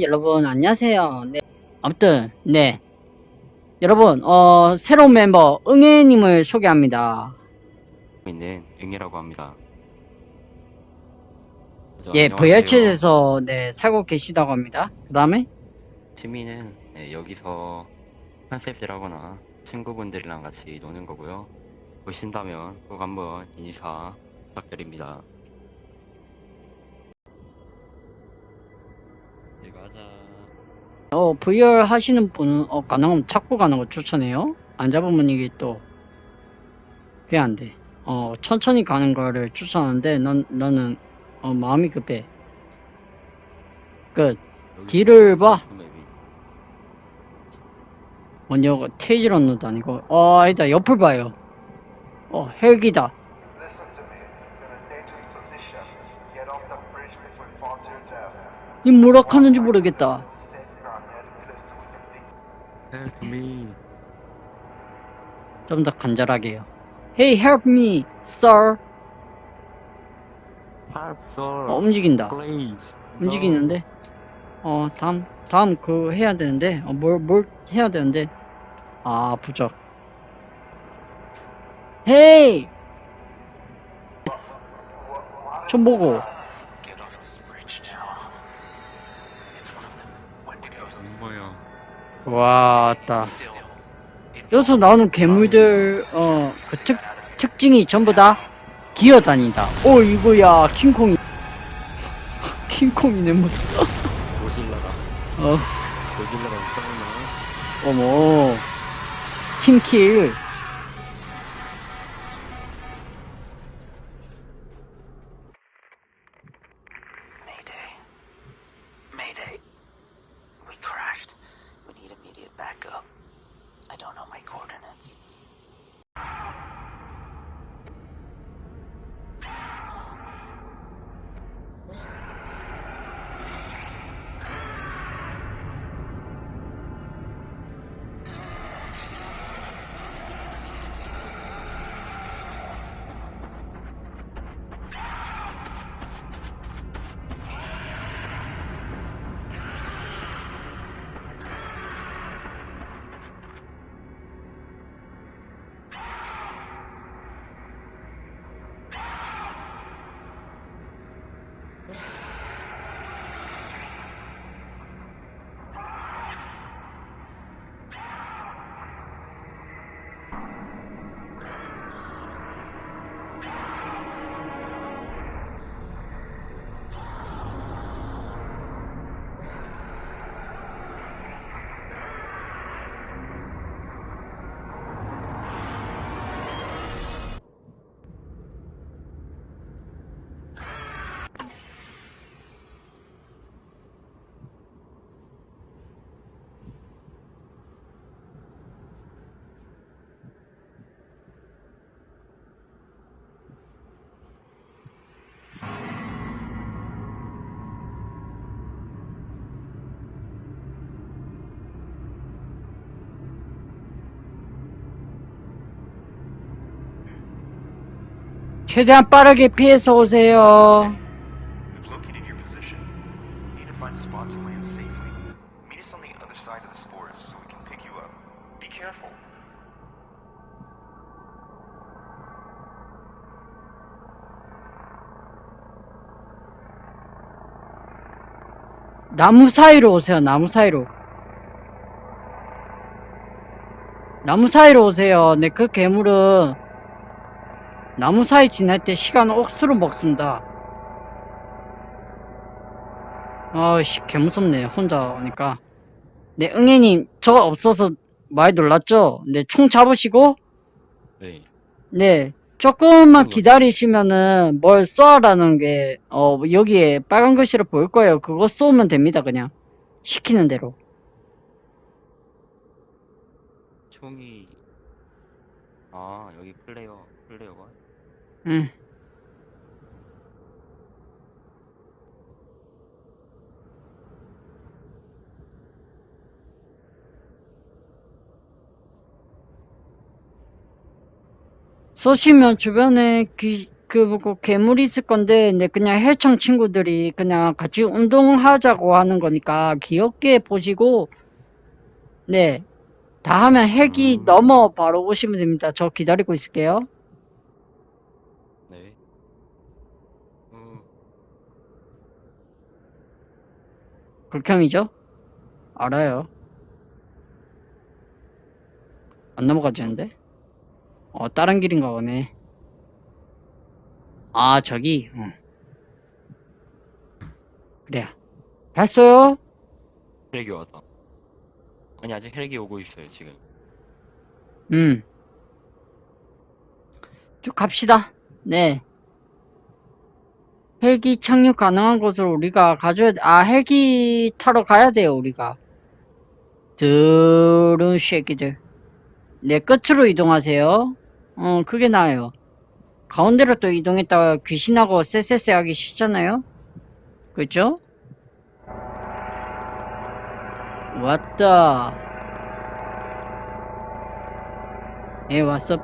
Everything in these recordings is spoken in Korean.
여러분 안녕하세요. 네. 아무튼 네. 여러분 어 새로운 멤버 응애님을 소개합니다. 있는 응이라고 합니다. 먼저 예. VR챗에서 네 살고 계시다고 합니다. 그 다음에 취미는 네, 여기서 컨셉이라거나 친구분들이랑 같이 노는 거고요. 보신다면 꼭 한번 인사 부탁드립니다. 네, 가자. 어 VR 하시는 분은 어 가능하면 찾고 가는 거 추천해요. 안 잡으면 이게 또 그게 안 돼. 어 천천히 가는 거를 추천하는데 난 나는 어 마음이 급해. 끝. 뒤를 봐. 먼저 테이지런너도 아니고 어 아니다 옆을 봐요. 어 헬기다. 니 뭐라 하는지 모르겠다. Safe ground near the cliffs with your feet. Help me. 좀 더 간절하게요. Hey, help me, sir. Help, sir. 어, 움직인다. Please. 움직이는데. 어, 다음, 다음 그 해야 되는데. 어, 뭘, 뭘 해야 되는데. 아, 부적. Hey! 좀 보고. 왔다. 여기서 나오는 괴물들, 어, 그 특, 특징이 전부 다 기어다닌다. 오, 이거야, 킹콩이. 킹콩이네, 무슨. 고질라다. 어. 고질라가. 어머 팀킬 최대한 빠르게 피해서 오세요. 나무 사이로 오세요 나무 사이로 나무 사이로 오세요 네그 괴물은 나무 사이 지날 때 시간 억수로 먹습니다. 아씨 개무섭네. 혼자 오니까. 네 응애님 저 없어서 많이 놀랐죠? 네 총 잡으시고. 네. 네 조금만 그거. 기다리시면은 뭘 쏘아라는 게 어 여기에 빨간 글씨로 보일 거예요. 그거 쏘면 됩니다 그냥. 시키는 대로. 총이 아 여기 플레이어 플레이어가 응. 쏘시면 주변에 귀, 그, 뭐, 괴물이 있을 건데, 네, 그냥 헬창 친구들이 그냥 같이 운동하자고 하는 거니까, 귀엽게 보시고, 네, 다 하면 헬기 음. 넘어 바로 오시면 됩니다. 저 기다리고 있을게요. 네. 음, 극혐이죠? 알아요. 안 넘어가지는데? 어, 다른 길인가 보네. 아, 저기, 응. 그래. 됐어요? 헬기 왔다. 아니, 아직 헬기 오고 있어요, 지금. 음. 쭉 갑시다. 네. 헬기 착륙 가능한 곳으로 우리가 가줘야 돼. 아, 헬기 타러 가야 돼요, 우리가. 드른 쉐기들. 네, 끝으로 이동하세요. 어, 그게 나아요. 가운데로 또 이동했다가 귀신하고 쎄쎄쎄 하기 싫잖아요? 그죠? 왔다. 예, 왔어.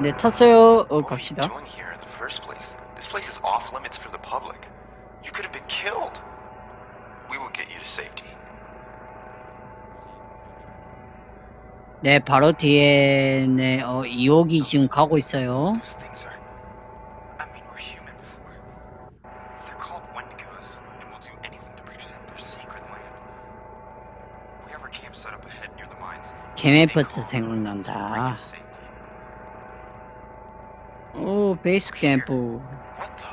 네, 탔어요. 어, 갑시다. Doing here in the first place? This place is off limits for the public. You could have been killed. We will get you to safety. 네, 바로 뒤에, 네, 어, 2호기 지금 가고 있어요. Those things are. I mean, we're human before. They're called Wendigos, and will do anything to protect their sacred land. We have our camp set up ahead near the mines. 개메프트 Stay calm. Bring you 생각난다. Safety. 오, 베이스 캠프. What the?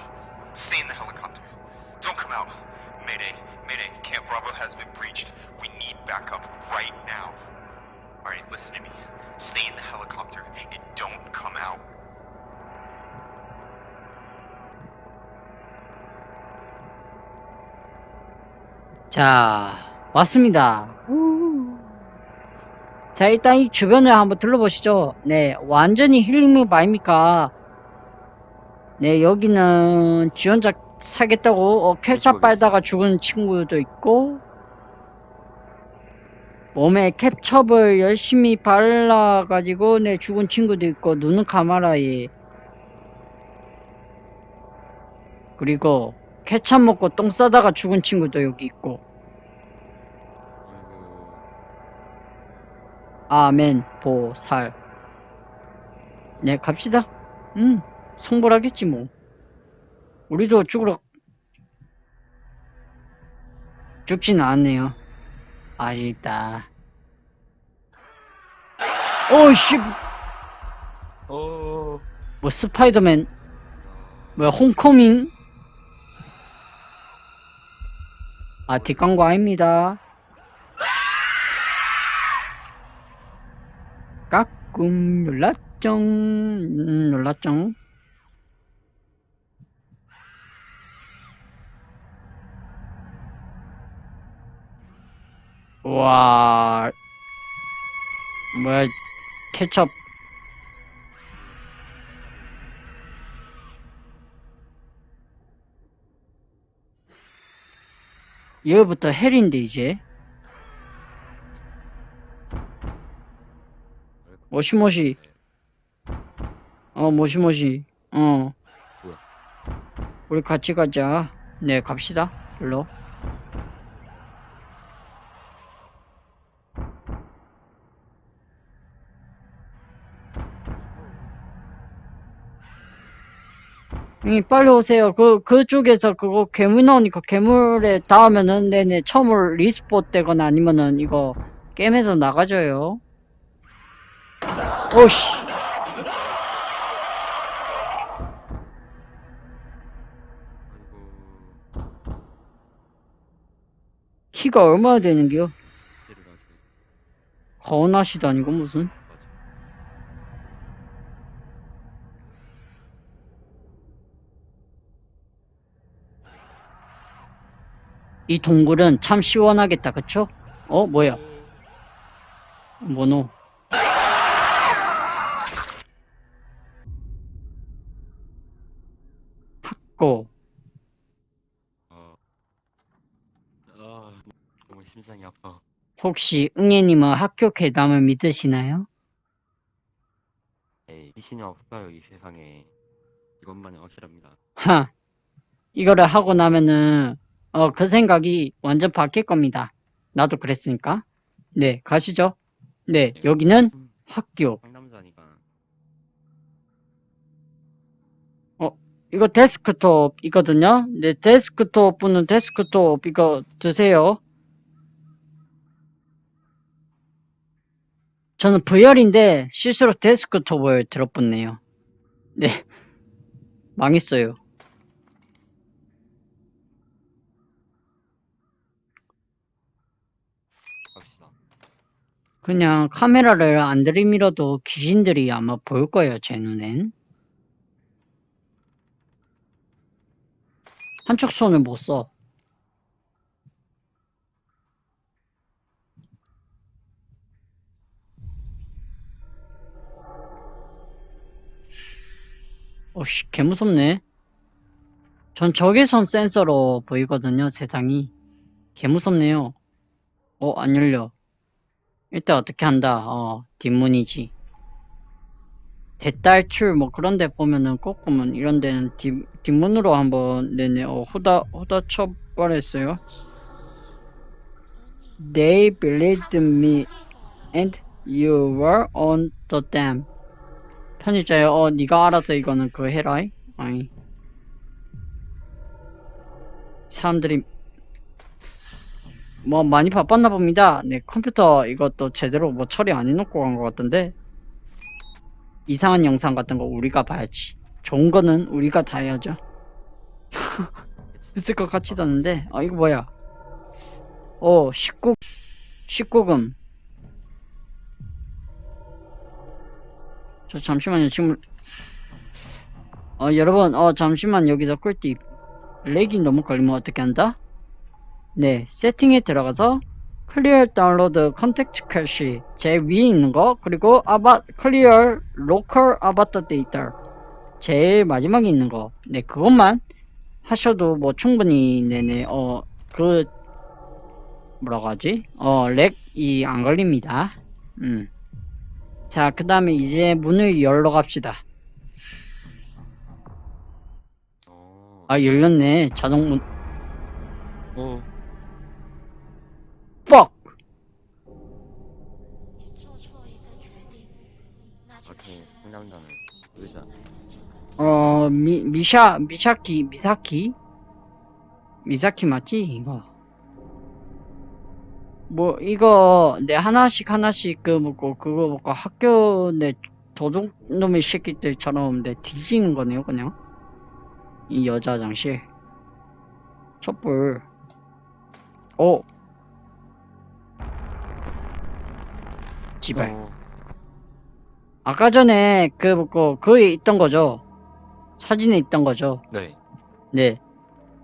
Stay in the helicopter. Don't come out. Mayday, Mayday, Camp Bravo has been breached. We need backup right now. Alright, listen to me. Stay in the helicopter and don't come out. 자, 왔습니다. 자, 일단 이 주변을 한번 둘러보시죠. 네, 완전히 힐링맵 아닙니까? 네, 여기는 지원자 사겠다고 어, 캡찹 빨다가 죽은 친구도 있고, 몸에 캡첩을 열심히 발라가지고, 네, 죽은 친구도 있고, 눈은 감아라이. 그리고, 케찹 먹고 똥 싸다가 죽은 친구도 여기 있고, 아멘, 보살. 네, 갑시다. 음, 성불하겠지, 뭐. 우리도 죽으러, 죽진 않네요. 아쉽다. 오씨, 어, 뭐, 스파이더맨, 뭐야, 홈커밍? 아, 뒷광고 아닙니다. 까꿍, 놀랐쩡, 음, 놀랐쩡. 와, 뭐야, 케첩. 여기부터 헬인데, 이제. もしもし. 어, もしもし. 어. 우리 같이 가자. 네, 갑시다. 일로. 이 빨리 오세요. 그, 그쪽에서 그거 괴물 나오니까 괴물에 닿으면은, 네네, 처음으로 respawn 되거나 아니면은 이거 게임에서 나가줘요. 오씨. 키가 얼마나 되는겨? 허나시도 아니고 무슨. 이 동굴은 참 시원하겠다, 그쵸? 어, 뭐야? 뭐노? 학고. 어. 아, 심장이 아파. 혹시 응애님은 학교 괴담을 믿으시나요? 에이, 귀신이 없어요, 이 세상에. 이것만은 확실합니다. 하. 이거를 하고 나면은, 어, 그 생각이 완전 바뀔 겁니다. 나도 그랬으니까. 네, 가시죠. 네, 여기는 음, 학교. 상남자니까. 이거 데스크톱이거든요. 네, 데스크톱 분은 데스크톱 이거 드세요. 저는 VR인데 실수로 데스크톱을 들어붙네요. 네. 망했어요. 갑시다. 그냥 카메라를 안 들이밀어도 귀신들이 아마 보일 거예요, 제 눈엔. 한쪽 손을 못 써. 어씨, 개 무섭네. 전 적외선 센서로 보이거든요, 세상이. 개 무섭네요. 어, 안 열려. 일단 어떻게 한다. 어, 뒷문이지. 대딸출 뭐 그런 데 보면은 꼭 보면 이런 데는 뒷, 뒷문으로 한번 네네 어, 후다 후다 쳐버렸어요. They believed me and you were on the dam. 편의자에 어 네가 알아서 이거는 그 해라. 아니. 사람들이 뭐 많이 바빴나 봅니다. 네 컴퓨터 이것도 제대로 뭐 처리 안 해놓고 간 것 같던데 이상한 영상 같은 거 우리가 봐야지. 좋은 거는 우리가 다 해야죠. 있을 것 같지도 않은데 아 이거 뭐야? 어 19, 19금 저 잠시만요 지금 어 여러분 어 잠시만 여기서 꿀팁 lag이 너무 걸리면 어떻게 한다? 네, 세팅에 들어가서 clear download content cache 제 위에 있는 거 그리고 아바 clear local avatar data 제일 마지막에 있는 거. 네, 그것만 하셔도 뭐 충분히 네네 어 그 뭐라고 하지? 어 렉이 안 걸립니다. 음. 자, 그 다음에 이제 문을 열러 갑시다. 어. 아, 열렸네. 자동문. 어. 어, 미, 미샤, 미샤키, 미사키? 미사키 맞지? 이거. 뭐, 이거, 내 하나씩 하나씩 그 먹고, 그거 먹고 학교 내 도둑놈의 새끼들처럼 내 뒤지는 거네요, 그냥. 이 여자 화장실. 촛불. 어. 지발. 어. 아까 전에 그 먹고, 그에 있던 거죠? 사진에 있던 거죠? 네. 네.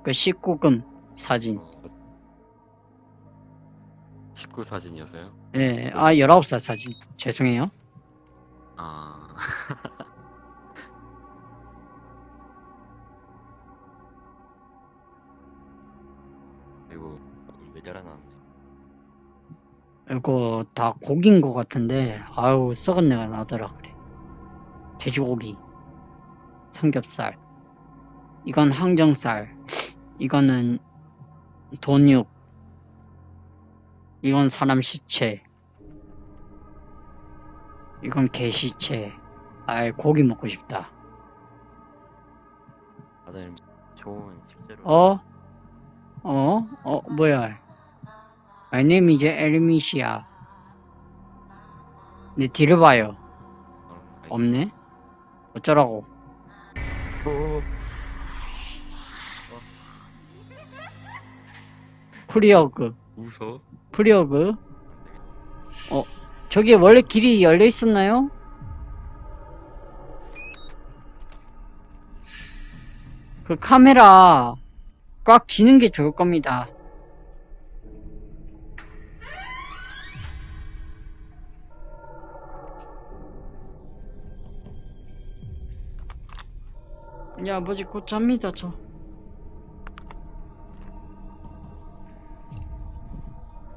그 19금 사진. 어. 19 사진이었어요? 예, 아, 19살 사진. 죄송해요. 아. 그리고 매달 하나. 이거 다 고기인 것 같은데, 아유, 썩은 내가 나더라, 그래. 돼지고기. 삼겹살. 이건 항정살. 이거는 돈육. 이건 사람 시체. 이건 개 시체. 아이, 고기 먹고 싶다. 다들 좋은 식재료. 어? 어? 어, 뭐야. My name is 엘미시아. 내 뒤를 봐요. 어, 없네? 어쩌라고. 어, 프리어그. 웃어? 프리어그. 어, 저기 원래 길이 열려 있었나요? 그 카메라 꽉 쥐는 게 좋을 겁니다. 우리 아버지 곧 잡니다 저.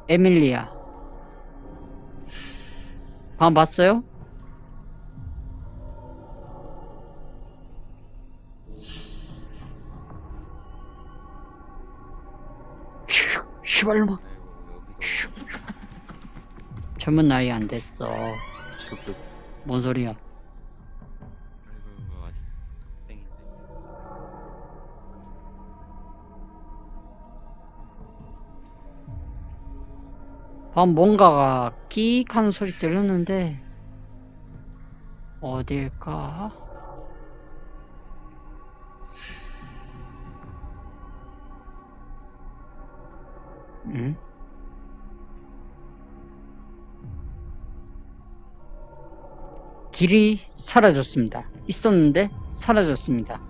에밀리아. 방 봤어요? 시발놈아. 젊은 나이 안 됐어. 뭔 소리야? 방 뭔가가 끼익 하는 소리 들렸는데 어딜까? 응? 길이 사라졌습니다. 있었는데 사라졌습니다.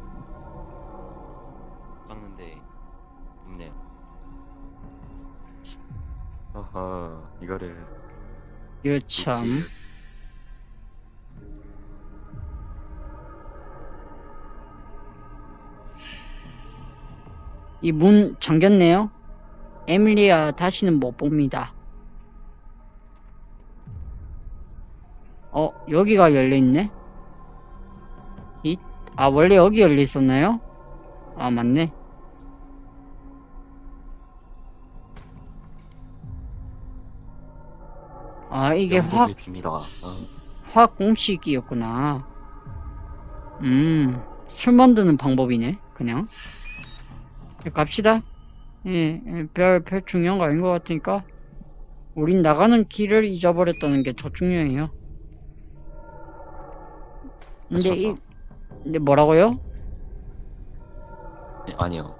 이거를 이거 참. 놓치를- 이문 잠겼네요. 에밀리아 다시는 못 봅니다. 어, 여기가 열려있네? 이, 아, 원래 여기 열려 있었나요? 아, 맞네. 아, 이게 화, 영국의 비밀아. 어. 화학 공식이었구나. 음, 술 만드는 방법이네, 그냥. 예, 갑시다. 예, 예, 별, 별 중요한 거 아닌 것 같으니까. 우린 나가는 길을 잊어버렸다는 게 더 중요해요. 근데 이. 근데 뭐라고요? 네, 아니요.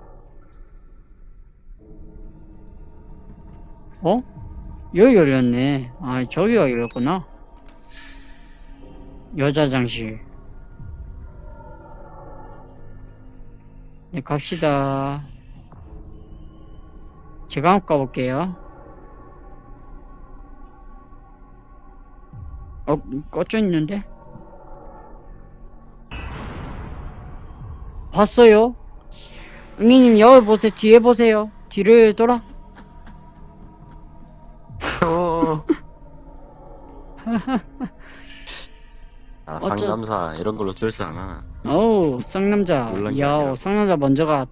어? 여기 열렸네. 아, 저기가 열렸구나. 여자 장실. 네, 갑시다. 제가 한번 가볼게요. 어, 꺼져 있는데? 봤어요? 응이님, 여기 보세요. 뒤에 보세요. 뒤를 돌아. 3사 이런 걸로 결사 안 하나. 어우 쌍남자. 야오 쌍남자 먼저가.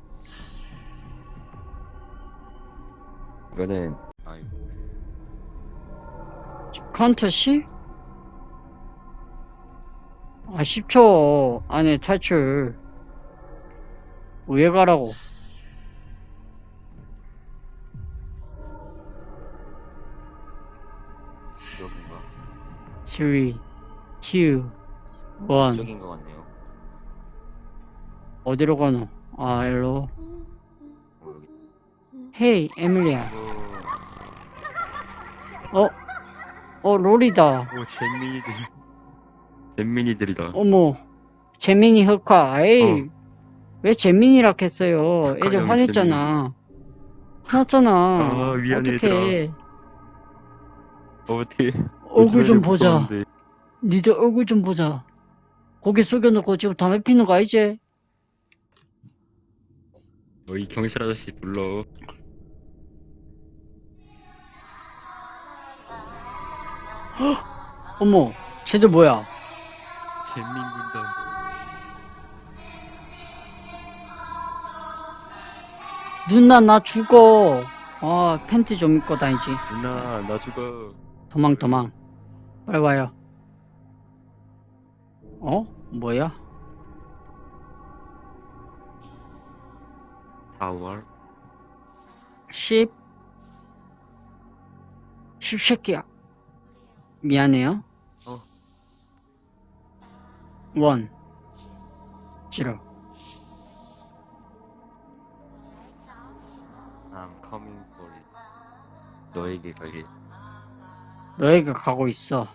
이거는 아이고. 컨터 씨? 아 10초 안에 탈출. 왜 가라고? 이거 뭔가. 3 2 1. 저긴 것 같네요. 어디로 가노? 아, 일로. 어, 여기. 헤이, 에밀리아. 오, 어? 어, 롤이다. 오 잼민이들. 잼민이들이다. 어머, 재민이 흑화. 에이, 어. 왜 재민이라 했어요? 애들 흑화형 화냈잖아. 화났잖아. 아, 미안해, 어떡해. 어떻게? 얼굴 좀 보자. 니들 얼굴 좀 보자. 고개 숙여놓고 지금 담배 피는 거 알지? 너희 경찰 아저씨 불러. 어머, 쟤들 뭐야? 잼민 군단. 누나 나 죽어. 아 팬티 좀 입고 다니지. 누나 나 죽어. 도망 도망. 빨리 와요. 어? 뭐야? 4월. 10 10 새끼야. 미안해요. 어. 원 싫어. I'm coming for it. 너에게 가길. 너희가 가고 있어.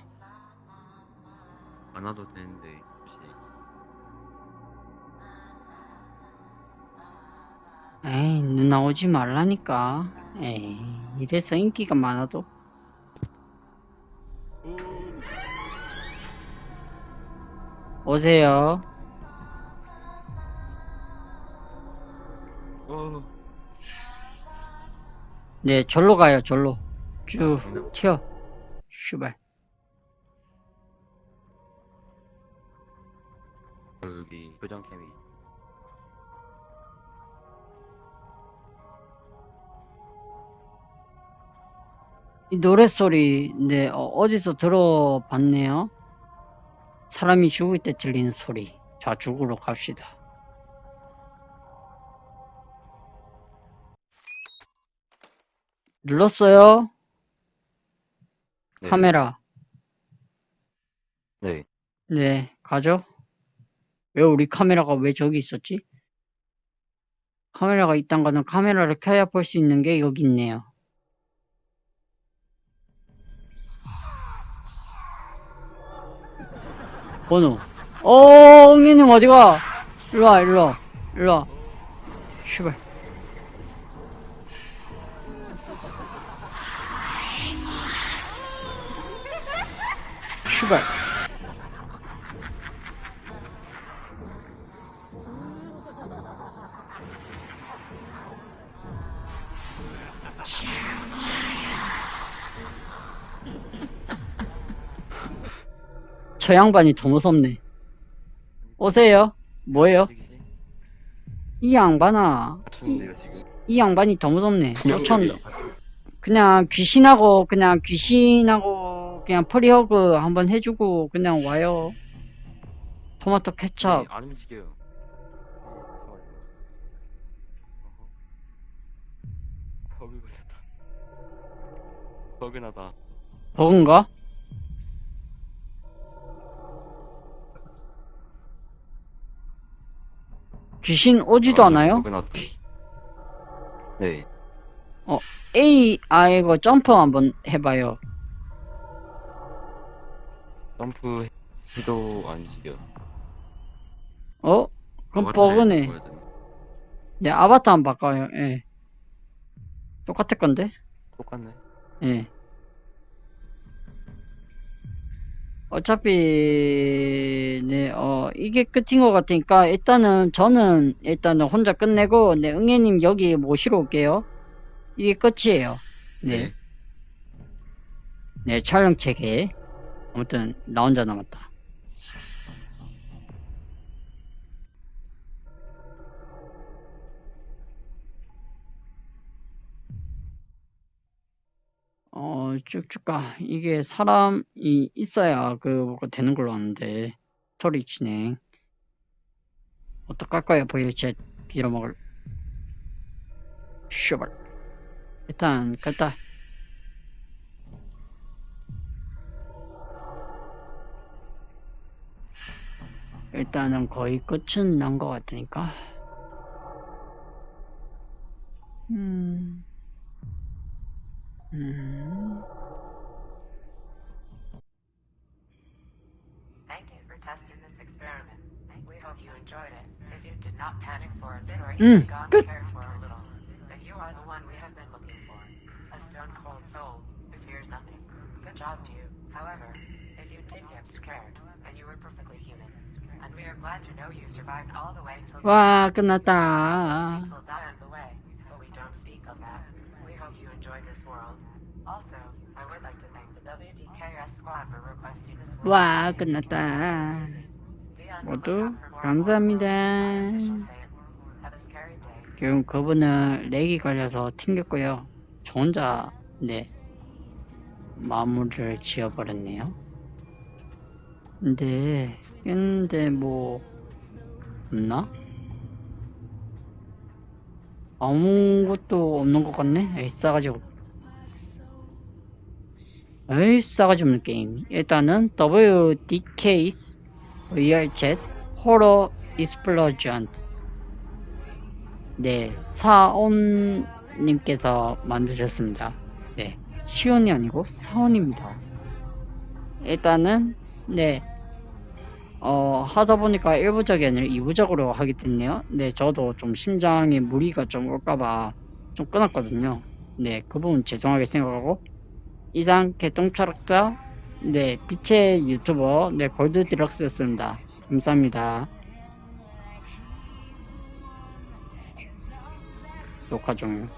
안 와도 되는데 혹시 에이 누나 오지 말라니까. 에이 이래서 인기가 많아도 오세요. 어. 네 절로 가요 절로. 쭉 아, 튀어. 슈발. 여기 표정 캠이 이 노랫소리, 네, 어, 어디서 들어봤네요. 사람이 죽을 때 들리는 소리. 자, 죽으러 갑시다. 눌렀어요? 네. 카메라. 네. 네, 가죠. 왜 우리 카메라가 왜 저기 있었지? 카메라가 있단 거는 카메라를 켜야 볼 수 있는 게 여기 있네요. 번호. 어, 응애님 어디가? 일로와, 일로와, 일로와. 슈발. 슈발. 저 양반이 더 무섭네. 오세요. 뭐예요? 이 양반아. 지금. 이 양반이 더 무섭네. 쫓아온다. 그냥 귀신하고 그냥 귀신하고 그냥 프리허그 한번 해주고 그냥 와요. 토마토. 네, 안 움직여요. 버그나다. 버그인가? 귀신 오지도 않아요? 버그나다. 네. A, 아, 이거 점프 한번 해봐요. 점프 해도 안 움직여. 어? 그럼 버그네. 네, 아바타 한번 바꿔요. 예. 똑같을 건데? 똑같네. 예. 어차피, 네, 어, 이게 끝인 것 같으니까, 일단은, 저는, 일단은 혼자 끝내고, 네, 응애님 여기 모시러 올게요. 이게 끝이에요. 네. 네. 네, 촬영 체계. 아무튼, 나 혼자 남았다. 어, 쭉쭉 가. 이게 사람이 있어야 그, 뭐가 되는 걸로 아는데. 스토리 진행. 어떡할까요, 보이챗 빌어먹을. 쇼발. 일단, 갔다. 일단은 거의 끝은 난 것 같으니까. 음. Mm-hmm. Thank you for testing this experiment. We hope you enjoyed it. If you did not panic for a bit or even mm. gone Good. cared for a little, then you are the one we have been looking for. A stone cold soul who fears nothing. Good job to you. However, if you did get scared, and you were perfectly human. And we are glad to know you survived all the way to Wah, kanata. People die on the way, but we don't speak of that. Hope you enjoyed this world. Also, I would like to thank the WDKS squad for requesting this world. 와, 끝났다. 모두 감사합니다. 지금 그분은 렉이 걸려서 튕겼고요. 저 혼자 네 마무리를 지어버렸네요. 근데 근데 뭐 없나? 아무것도 없는 것 같네. 에이 싸가지 없. 에이 싸가지 없는 게임. 일단은 WDK's VRChat Horror Explosion 네 사온님께서 만드셨습니다 네 시온이 아니고 사온입니다 일단은 네 어, 하다 보니까 1부작이 아니라 2부작으로 하게 됐네요. 네, 저도 좀 심장에 무리가 좀 올까봐 좀 끊었거든요. 네, 그 부분 죄송하게 생각하고, 이상 개똥철학자, 네, 빛의 유튜버, 네, 골드 디럭스였습니다. 감사합니다. 녹화 종료.